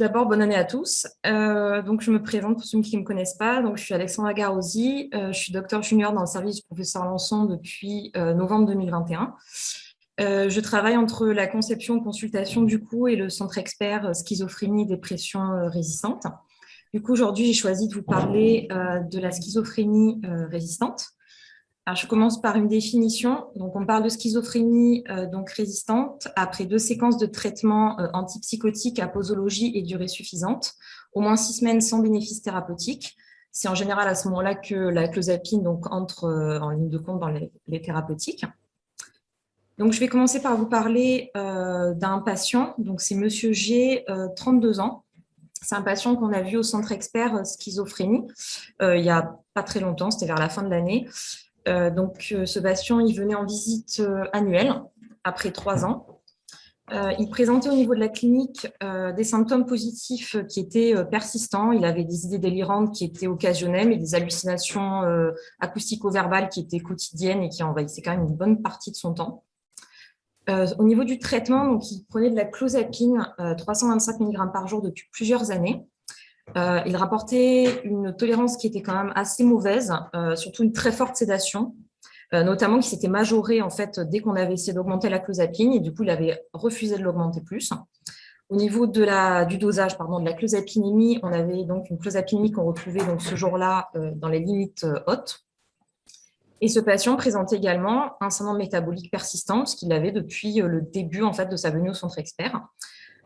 d'abord, bonne année à tous. Euh, donc, je me présente pour ceux qui ne me connaissent pas. Donc, je suis Alexandra Garosi, euh, je suis docteur junior dans le service du professeur Lançon depuis euh, novembre 2021. je travaille entre la conception consultation du coup et le centre expert schizophrénie dépression résistante. Du coup, aujourd'hui, j'ai choisi de vous parler de la schizophrénie résistante je commence par une définition. Donc, on parle de schizophrénie euh, donc résistante après deux séquences de traitement euh, antipsychotiques à posologie et durée suffisante, au moins six semaines sans bénéfice thérapeutique. C'est en général à ce moment-là que la clozapine donc, entre euh, en ligne de compte dans les, thérapeutiques. Donc, je vais commencer par vous parler d'un patient. C'est Monsieur G, 32 ans. C'est un patient qu'on a vu au centre expert schizophrénie il n'y a pas très longtemps, c'était vers la fin de l'année. Euh, donc, euh, ce patient, il venait en visite euh, annuelle après trois ans. il présentait au niveau de la clinique des symptômes positifs qui étaient persistants. Il avait des idées délirantes qui étaient occasionnelles, mais des hallucinations acoustico-verbales qui étaient quotidiennes et qui envahissaient quand même une bonne partie de son temps. au niveau du traitement, il prenait de la clozapine, 325 mg par jour depuis plusieurs années. Euh, il rapportait une tolérance qui était quand même assez mauvaise, euh, surtout une très forte sédation, euh, notamment qui s'était majorée en fait dès qu'on avait essayé d'augmenter la clozapine et du coup il avait refusé de l'augmenter plus. Au niveau de la, du dosage pardon, de la clozapinémie, on avait donc une clozapinémie qu'on retrouvait donc ce jour-là dans les limites hautes. Et ce patient présentait également un syndrome métabolique persistant, ce qu'il avait depuis le début en fait, de sa venue au centre expert.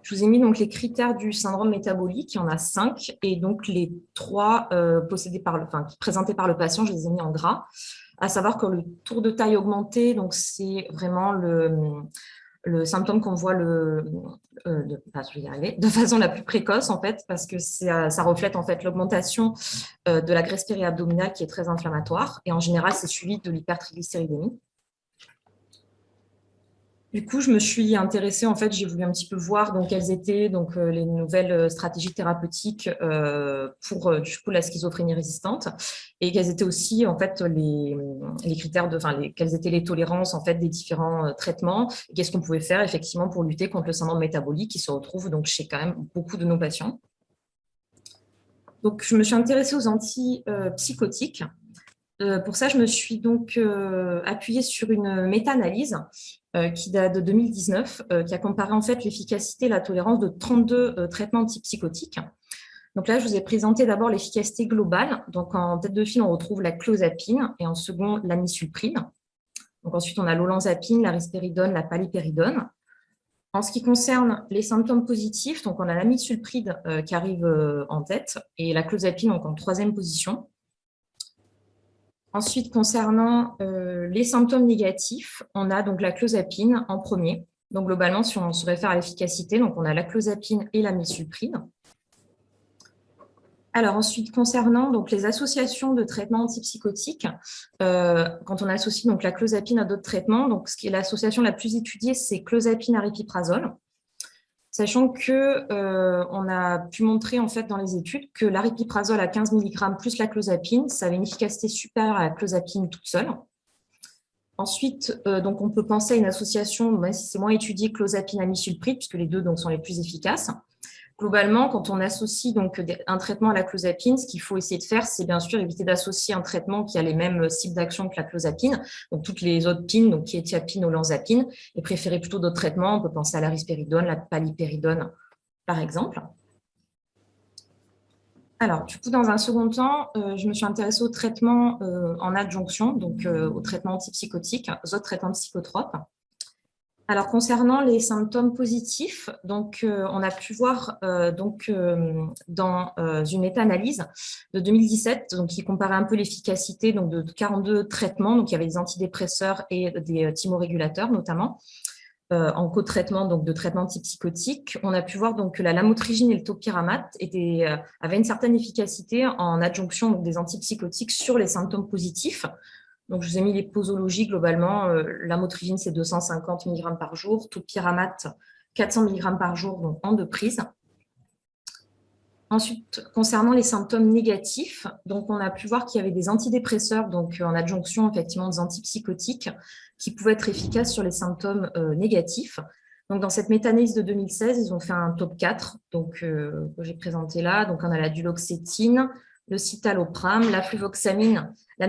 Je vous ai mis donc les critères du syndrome métabolique, il y en a cinq, et donc les trois euh, possédés par le, présentés par le patient, je les ai mis en gras, à savoir que le tour de taille augmenté, donc c'est vraiment le, symptôme qu'on voit euh, de, façon la plus précoce en fait, parce que ça, ça reflète en fait l'augmentation euh, de la graisse périabdominale qui est très inflammatoire, et en général c'est suivi de l'hypertriglycéridémie. Du coup, je me suis intéressée, en fait, j'ai voulu un petit peu voir donc, quelles étaient donc, euh, les nouvelles euh, stratégies thérapeutiques euh, pour du coup, la schizophrénie résistante et quels étaient aussi en fait, les, critères, de, quelles étaient les tolérances en fait, des différents traitements et qu'est-ce qu'on pouvait faire effectivement pour lutter contre le syndrome métabolique qui se retrouve donc, chez quand même beaucoup de nos patients. Donc, je me suis intéressée aux antipsychotiques. Pour ça, je me suis donc appuyée sur une méta-analyse euh, qui date de 2019, euh, qui a comparé en fait l'efficacité et la tolérance de 32 euh, traitements antipsychotiques. Donc là, je vous ai présenté d'abord l'efficacité globale. Donc en tête de file, on retrouve la clozapine et en second, la misulprine. Donc ensuite, on a l'olanzapine, la risperidone, la palipéridone. En ce qui concerne les symptômes positifs, donc on a la misulpride qui arrive en tête et la clozapine donc en troisième position. Ensuite, concernant euh, les symptômes négatifs, on a donc la clozapine en premier. Donc, globalement, si on se réfère à l'efficacité, donc on a la clozapine et la misulprine. Alors ensuite, concernant donc, les associations de traitements antipsychotiques, euh, quand on associe donc, la clozapine à d'autres traitements, donc, ce qui est l'association la plus étudiée, c'est clozapine aripiprazole sachant qu'on euh, a pu montrer en fait dans les études que l'aripiprazole à 15 mg plus la clozapine, ça avait une efficacité supérieure à la clozapine toute seule. Ensuite, euh, donc on peut penser à une association, c'est moins étudié, clozapine à misulpride, puisque les deux donc, sont les plus efficaces. Globalement, quand on associe donc un traitement à la clozapine, ce qu'il faut essayer de faire, c'est bien sûr éviter d'associer un traitement qui a les mêmes cibles d'action que la clozapine, donc toutes les autres pines, donc qui ou lanzapine, et préférer plutôt d'autres traitements. On peut penser à la risperidone, la palipéridone, par exemple. Alors, du coup, dans un second temps, euh, je me suis intéressée au traitement euh, en adjonction, donc euh, au traitement antipsychotique, aux autres traitements psychotropes. Alors, concernant les symptômes positifs, donc, euh, on a pu voir euh, donc, euh, dans une méta-analyse de 2017 donc, qui comparait un peu l'efficacité de 42 traitements. Donc, il y avait des antidépresseurs et des thymorégulateurs notamment. en co-traitement donc de traitements antipsychotiques, on a pu voir donc que la lamotrigine et le topiramate avaient une certaine efficacité en adjonction des antipsychotiques sur les symptômes positifs, donc, je vous ai mis les posologies globalement. Euh, la motrigine, c'est 250 mg par jour. Tout pyramate, 400 mg par jour, donc en deux prises. Ensuite, concernant les symptômes négatifs, donc on a pu voir qu'il y avait des antidépresseurs, donc en adjonction effectivement des antipsychotiques, qui pouvaient être efficaces sur les symptômes euh, négatifs. Donc, dans cette méta-analyse de 2016, ils ont fait un top 4 donc, que j'ai présenté là. Donc, on a la duloxétine, le citalopram, la fluvoxamine, la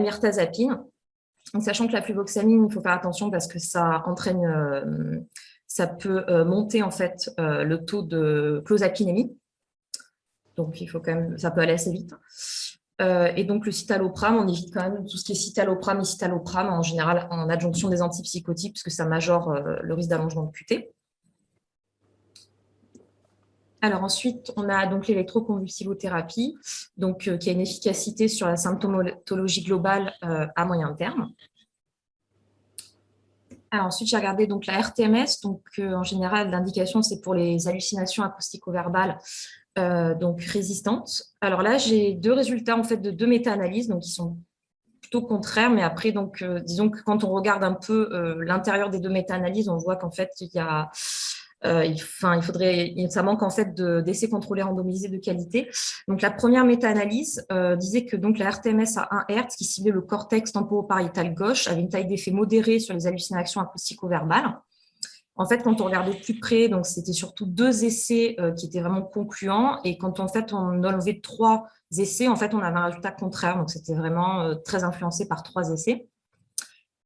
myrtazapine. sachant que la fluvoxamine, il faut faire attention parce que ça entraîne, ça peut monter en fait le taux de closapinémie. Donc, il faut quand même, ça peut aller assez vite. Euh, et donc, le citalopram, on évite quand même tout ce qui est citalopram et citalopram, en général en adjonction des antipsychotiques, puisque ça majore euh, le risque d'allongement de QT. Alors ensuite, on a donc l'électroconvulsivothérapie, donc euh, qui a une efficacité sur la symptomatologie globale à moyen terme. Alors ensuite, j'ai regardé donc la RTMS. Donc en général, l'indication c'est pour les hallucinations acoustico-verbales euh, donc résistantes. Alors là, j'ai deux résultats en fait de deux méta-analyses, donc qui sont plutôt contraires, mais après, donc, euh, disons que quand on regarde un peu euh, l'intérieur des deux méta-analyses, on voit qu'en fait, il y a, il, enfin, il faudrait, ça manque en fait d'essais contrôlés randomisés de qualité. Donc la première méta-analyse disait que donc la RTMS à 1 Hz, qui ciblait le cortex temporopariétal gauche, avait une taille d'effet modérée sur les hallucinations acoustico-verbales. En fait, quand on regardait de plus près, donc c'était surtout deux essais euh, qui étaient vraiment concluants. Et quand en fait, on enlevait trois essais, en fait, on avait un résultat contraire. Donc, c'était vraiment euh, très influencé par trois essais.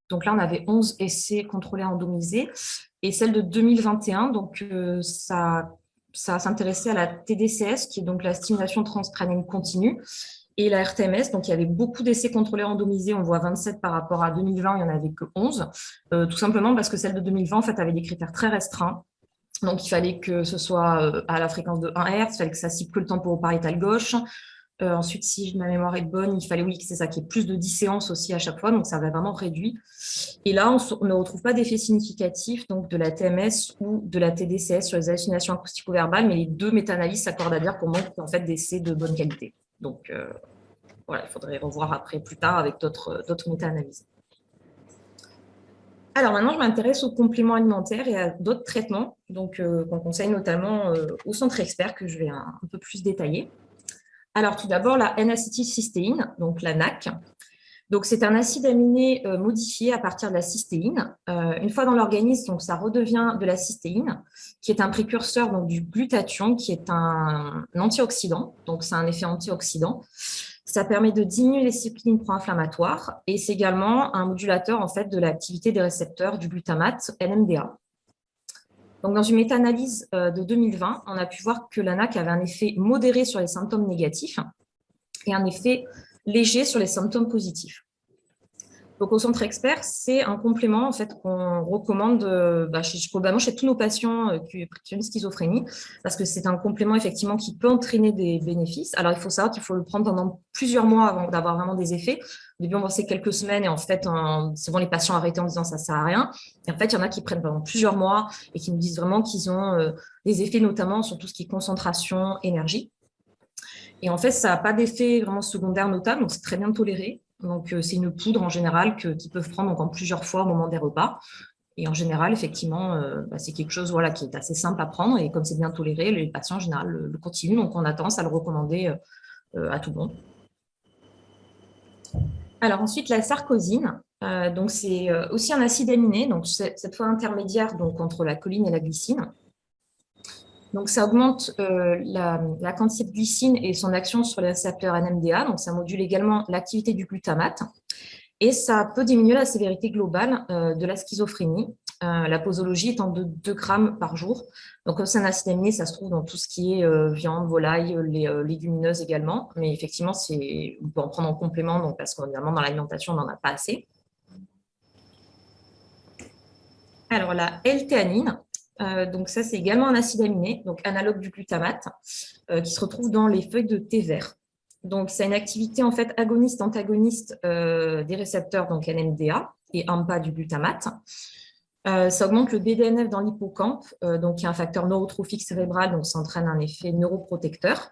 Donc là, on avait 11 essais contrôlés randomisés. Et celle de 2021, donc euh, ça, ça s'intéressait à la TDCS, qui est donc la stimulation transcrânienne continue et la RTMS. Donc, il y avait beaucoup d'essais contrôlés randomisés. On voit 27 par rapport à 2020, il n'y en avait que 11. Euh, tout simplement parce que celle de 2020, en fait, avait des critères très restreints. Donc, il fallait que ce soit euh, à la fréquence de 1 Hz, il fallait que ça cible que le temporopariétal gauche. Euh, ensuite, si ma mémoire est bonne, il fallait, oui, c'est ça, qu'il y ait plus de 10 séances aussi à chaque fois, donc ça avait vraiment réduit. Et là, on ne retrouve pas d'effet significatif donc, de la TMS ou de la TDCS sur les hallucinations acoustico-verbales, mais les deux méta-analyses s'accordent à dire qu'on manque en fait d'essais de bonne qualité. Donc, euh, voilà, il faudrait revoir après plus tard avec d'autres méta-analyses. Alors maintenant, je m'intéresse aux compléments alimentaires et à d'autres traitements donc euh, qu'on conseille notamment euh, au centre expert que je vais un, peu plus détailler. Alors tout d'abord, la N-acétylcystéine, donc la NAC. Donc c'est un acide aminé modifié à partir de la cystéine. une fois dans l'organisme, ça redevient de la cystéine, qui est un précurseur du glutathion, qui est un, antioxydant. Donc c'est un effet antioxydant. Ça permet de diminuer les cyclines pro-inflammatoires et c'est également un modulateur en fait, de l'activité des récepteurs du glutamate NMDA. Donc, dans une méta-analyse euh, de 2020, on a pu voir que l'ANAC avait un effet modéré sur les symptômes négatifs et un effet léger sur les symptômes positifs. Donc, au centre expert, c'est un complément en fait qu'on recommande euh, bah, chez, probablement chez tous nos patients euh, qui, ont une schizophrénie, parce que c'est un complément effectivement qui peut entraîner des bénéfices. Alors, il faut savoir qu'il faut le prendre pendant plusieurs mois avant d'avoir vraiment des effets. Au début, on pensait quelques semaines et en fait, souvent les patients arrêtent en disant ça sert à rien. Et en fait, il y en a qui prennent pendant plusieurs mois et qui nous disent vraiment qu'ils ont euh, des effets notamment sur tout ce qui est concentration, énergie. Et en fait, ça n'a pas d'effet vraiment secondaire notable, donc c'est très bien toléré. Donc, euh, c'est une poudre en général qu'ils peuvent prendre en plusieurs fois au moment des repas. Et en général, effectivement, euh, bah, c'est quelque chose voilà, qui est assez simple à prendre. Et comme c'est bien toléré, les patients en général le, continuent. Donc, on a tendance à le recommander euh, à tout le monde. Alors ensuite, la sarcosine. donc, c'est aussi un acide aminé, donc cette fois intermédiaire donc, entre la choline et la glycine. Donc, ça augmente euh, la, quantité de glycine et son action sur les récepteurs NMDA. Donc, ça module également l'activité du glutamate. Et ça peut diminuer la sévérité globale euh, de la schizophrénie. Euh, la posologie étant de 2 grammes par jour. Donc, comme c'est un acide aminé, ça se trouve dans tout ce qui est viande, volaille, les légumineuses également. Mais effectivement, on peut en prendre en complément donc, parce qu'évidemment, dans l'alimentation, on n'en a pas assez. Alors, la L-théanine, donc ça, c'est également un acide aminé, donc analogue du glutamate, euh, qui se retrouve dans les feuilles de thé vert. Donc, c'est une activité en fait agoniste-antagoniste euh, des récepteurs donc NMDA et AMPA du glutamate. ça augmente le BDNF dans l'hippocampe, donc qui est un facteur neurotrophique cérébral, donc ça entraîne un effet neuroprotecteur.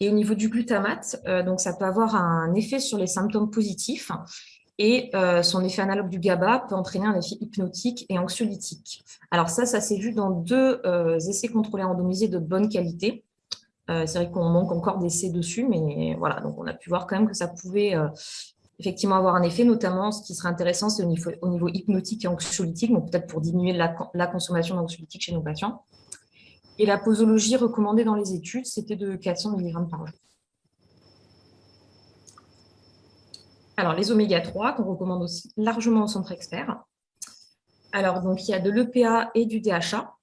Et au niveau du glutamate, donc ça peut avoir un effet sur les symptômes positifs et euh, son effet analogue du GABA peut entraîner un effet hypnotique et anxiolytique. Alors ça, ça s'est vu dans deux euh, essais contrôlés randomisés de bonne qualité. Euh, c'est vrai qu'on manque encore d'essais dessus, mais voilà, donc on a pu voir quand même que ça pouvait effectivement avoir un effet, notamment ce qui serait intéressant, c'est au niveau, au niveau, hypnotique et anxiolytique, donc peut-être pour diminuer la, consommation d'anxiolytiques chez nos patients. Et la posologie recommandée dans les études, c'était de 400 mg par jour. Alors, les oméga-3, qu'on recommande aussi largement au centre expert. Alors, donc, il y a de l'EPA et du DHA.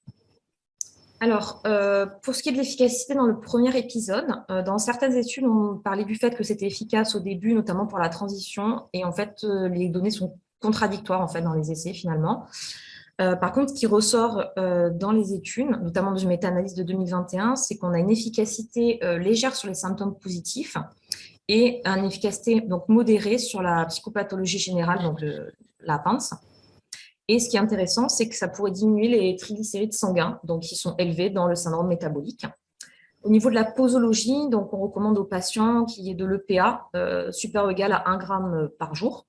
Alors, euh, pour ce qui est de l'efficacité dans le premier épisode, euh, dans certaines études, on parlait du fait que c'était efficace au début, notamment pour la transition, et en fait, euh, les données sont contradictoires en fait dans les essais finalement. par contre, ce qui ressort dans les études, notamment dans une méta-analyse de 2021, c'est qu'on a une efficacité légère sur les symptômes positifs et une efficacité modérée sur la psychopathologie générale, donc la pince. Et ce qui est intéressant, c'est que ça pourrait diminuer les triglycérides sanguins, donc qui sont élevés dans le syndrome métabolique. Au niveau de la posologie, donc on recommande aux patients qu'il y ait de l'EPA euh, supérieur ou égal à 1 g par jour.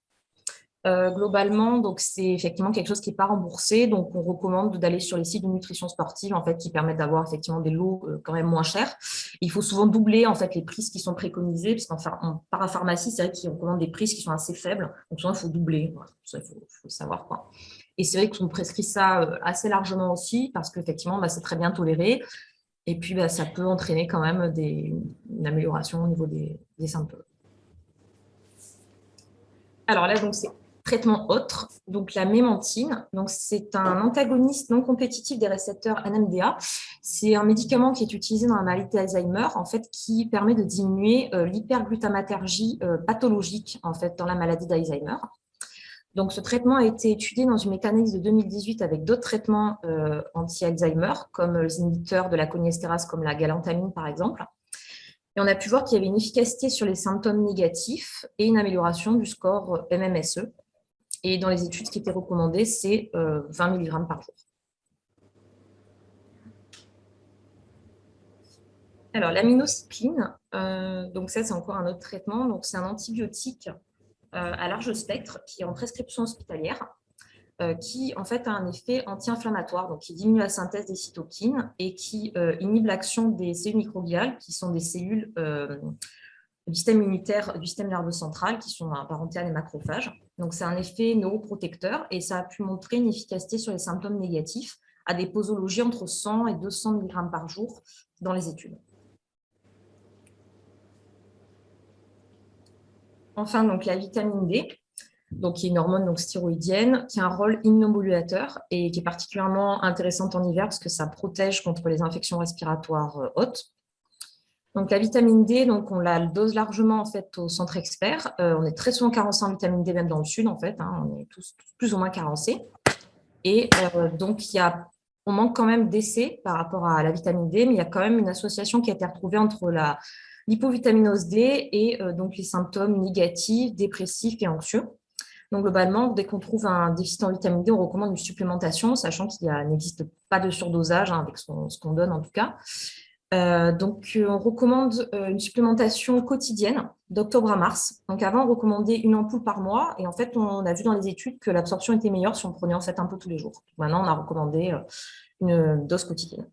Euh, globalement, donc c'est effectivement quelque chose qui n'est pas remboursé, donc on recommande d'aller sur les sites de nutrition sportive en fait qui permettent d'avoir effectivement des lots euh, quand même moins chers. Il faut souvent doubler en fait les prises qui sont préconisées, parce qu'en parapharmacie, c'est vrai qu'ils recommandent des prises qui sont assez faibles, donc souvent il faut doubler, il faut, savoir quoi. Et c'est vrai qu'on prescrit ça euh, assez largement aussi, parce qu'effectivement bah, c'est très bien toléré, et puis bah, ça peut entraîner quand même des, une amélioration au niveau des, des symptômes. Alors là, donc c'est traitement autre, donc la mémantine. C'est un antagoniste non compétitif des récepteurs NMDA. C'est un médicament qui est utilisé dans la maladie d'Alzheimer, en fait, qui permet de diminuer euh, l'hyperglutamatergie euh, pathologique en fait dans la maladie d'Alzheimer. Donc, ce traitement a été étudié dans une méta-analyse de 2018 avec d'autres traitements euh, anti-Alzheimer, comme les inhibiteurs de la coniestérase, comme la galantamine, par exemple. Et on a pu voir qu'il y avait une efficacité sur les symptômes négatifs et une amélioration du score MMSE, et dans les études, ce qui était recommandé, c'est 20 euh, mg par jour. Alors, l'aminocycline, euh, donc ça, c'est encore un autre traitement. Donc, c'est un antibiotique euh, à large spectre qui est en prescription hospitalière, qui en fait a un effet anti-inflammatoire, donc qui diminue la synthèse des cytokines et qui inhibe l'action des cellules microbiales, qui sont des cellules du système immunitaire, du système nerveux central, qui sont apparentés à des macrophages. Donc, c'est un effet neuroprotecteur et ça a pu montrer une efficacité sur les symptômes négatifs à des posologies entre 100 et 200 mg par jour dans les études. Enfin, donc, la vitamine D, donc, qui est une hormone donc, stéroïdienne, qui a un rôle immunomodulateur et qui est particulièrement intéressante en hiver parce que ça protège contre les infections respiratoires euh, hautes. Donc, la vitamine D, donc, on la dose largement en fait, au centre expert. Euh, on est très souvent carencé en vitamine D, même dans le sud, en fait. Hein. on est tous, plus ou moins carencés. Et euh, donc, il y a, on manque quand même d'essais par rapport à la vitamine D, mais il y a quand même une association qui a été retrouvée entre la l'hypovitaminose D et euh, donc les symptômes négatifs, dépressifs et anxieux. Donc, globalement, dès qu'on trouve un déficit en vitamine D, on recommande une supplémentation, sachant qu'il n'existe pas de surdosage hein, avec ce qu'on donne en tout cas. Euh, donc, euh, on recommande euh, une supplémentation quotidienne d'octobre à mars. Donc, avant, on recommandait une ampoule par mois. Et en fait, on a vu dans les études que l'absorption était meilleure si on prenait en fait un peu tous les jours. Maintenant, on a recommandé une dose quotidienne.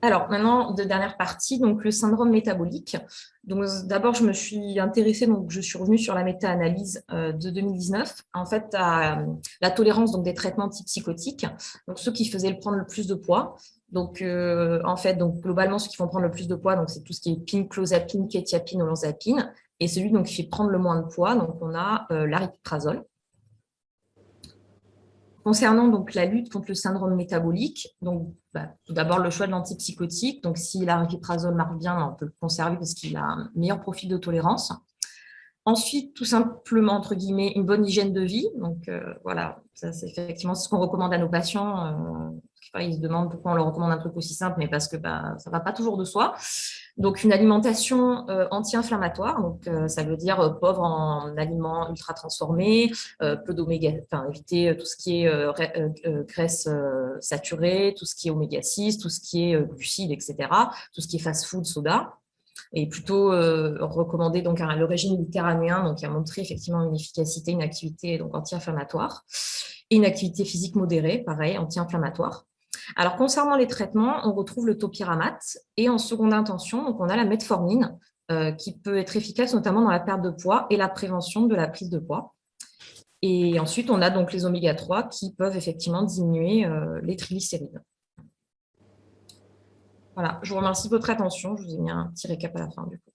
Alors, maintenant, de dernière partie, donc le syndrome métabolique. Donc, d'abord, je me suis intéressée, donc je suis revenue sur la méta-analyse de 2019, en fait, à la tolérance donc, des traitements antipsychotiques, donc ceux qui faisaient le prendre le plus de poids. Donc, euh, en fait, globalement, ceux qui vont prendre le plus de poids, c'est tout ce qui est pin, clozapine, kétiapine, olanzapine. Et celui donc, qui fait prendre le moins de poids, donc on a euh, l'aripiprazole. Concernant donc la lutte contre le syndrome métabolique, donc bah, tout d'abord le choix de l'antipsychotique. Donc si l'aripiprazole marche bien, on peut le conserver parce qu'il a un meilleur profil de tolérance. Ensuite, tout simplement, entre guillemets, une bonne hygiène de vie. Donc, euh, voilà, ça c'est effectivement ce qu'on recommande à nos patients. Euh, ils se demandent pourquoi on leur recommande un truc aussi simple, mais parce que bah, ça ne va pas toujours de soi. Donc, une alimentation euh, anti-inflammatoire. Donc, ça veut dire pauvre en aliments ultra transformés, peu d'oméga, enfin, éviter tout ce qui est graisse saturée, tout ce qui est oméga 6, tout ce qui est glucides, etc., tout ce qui est fast-food, soda et plutôt euh, recommandé donc le régime méditerranéen, donc qui a montré effectivement une efficacité, une activité anti-inflammatoire, et une activité physique modérée, pareil, anti-inflammatoire. Alors, concernant les traitements, on retrouve le topiramate et en seconde intention, on a la metformine qui peut être efficace notamment dans la perte de poids et la prévention de la prise de poids. Et ensuite, on a donc les oméga 3 qui peuvent effectivement diminuer les triglycérides. Voilà, je vous remercie de votre attention. Je vous ai mis un petit récap à la fin du coup.